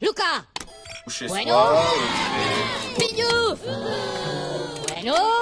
Luca! Bueno. Eh. Bueno